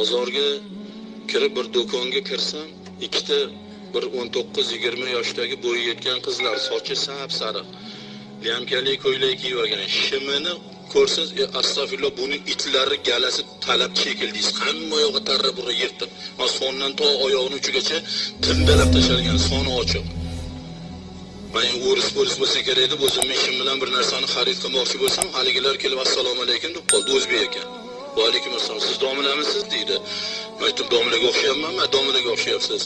bozorga kirib bir do'konga kirsam ikkita bir o'n to'qqiz yigirma yoshdagi bo'yi yetgan qizlar sochi sap sariq lyamkali ko'ylak kiyib olgan. Shimini ko'rsangiz e, astag'firulloh buni itlari galasi talab chekildingiz hamma yog'i tarra burra yirtiq sondan to oyog'ini uchigacha tindalab tashalgan soni ochiq. Man o'ris bo'lis bo'lsa kerak deb o'zimni ishim bilan bir narsani xarid qilmoqchi bo'lsam haligilar kelib assalomu alaykum deb qoldi o'zbek ekan. Va alaykum assalom siz domilamisiz deydi man aytdim domilaga o'xshayapman man domilaga o'xshayapsiz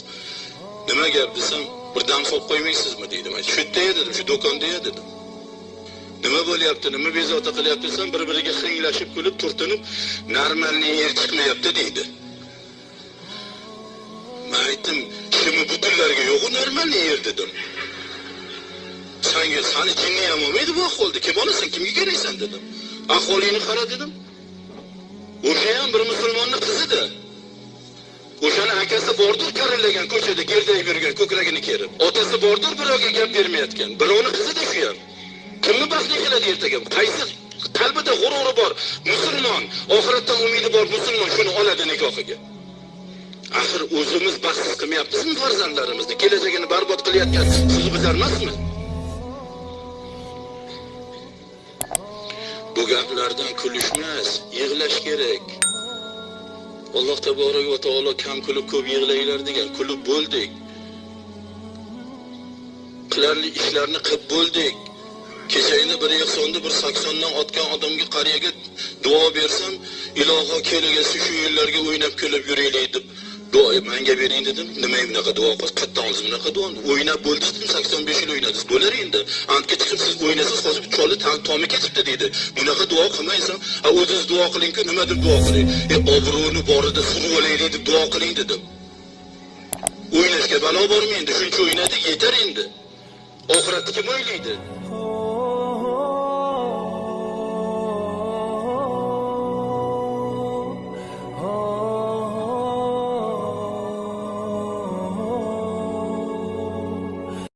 nima gap desam bir dam solib qo'ymaysizmi deydi man shu yerda dedim shu do'konda dedim. Nima bo'lyapti nima bezovta qilyapti desam bir biriga xinglashib kulib turtinib normalniy yer chiqmayapti deydi man aytdim shimi butunlarga yo'qu normalniy yer dedim. Sanga sani jinni ham olmaydi bu ahvolda kim olasan kimga keraksan dedim. Ahvolingni qara dedim. O'sha ham bir musulmonni qizidi. o'shani akasi bordir karillagan ko'chada gerdayib yurgan ko'kragini kerib. Otasi bordir birovga gap bermayotgan. Birovni qizida shu ham. Kimni baxtli qiladi ertaga? Qaysi qalbida g'ururi bor musulmon? Oxiratdan umidi bor musulmon shuni oladi nikohiga. Axir o'zimiz baxtsiz qilmayapmizmi farzandlarimizni? Kelajagini barbod qilayotgan siz bizlar bu gaplardan kulishmas yig'lash kerak. Alloh taborak va taolo kam kulib ko'p yig'langlar degan kulib bo'ldik. Qilarli ishlarni qilib bo'ldik. Kechagina bir ehsonni bir saksondan otgan odamga qariyaga duo bersam iloho kelagasi shu yerlarga o'ynab kulib yuraylik deb duo manga bering dedim. Nima bunaqa duo qil qayerdan olsiz bunaqa duo o'ynab bo'ldi dedim sakson besh yil o'ynadiz bo'lar endi. Antga chiqib siz o'ynasangiz hozir cholni tomi ketibdi deydi. Bunaqa duo qilmaysan. A o'zingiz duo qilingku nima deb duo qiling. E obro'ni borida surib olaylik deb duo qiling dedim. O'ynashga balo bormi endi? Shuncha o'ynadi yetar endi. Oxiratni kim o'ylaydi?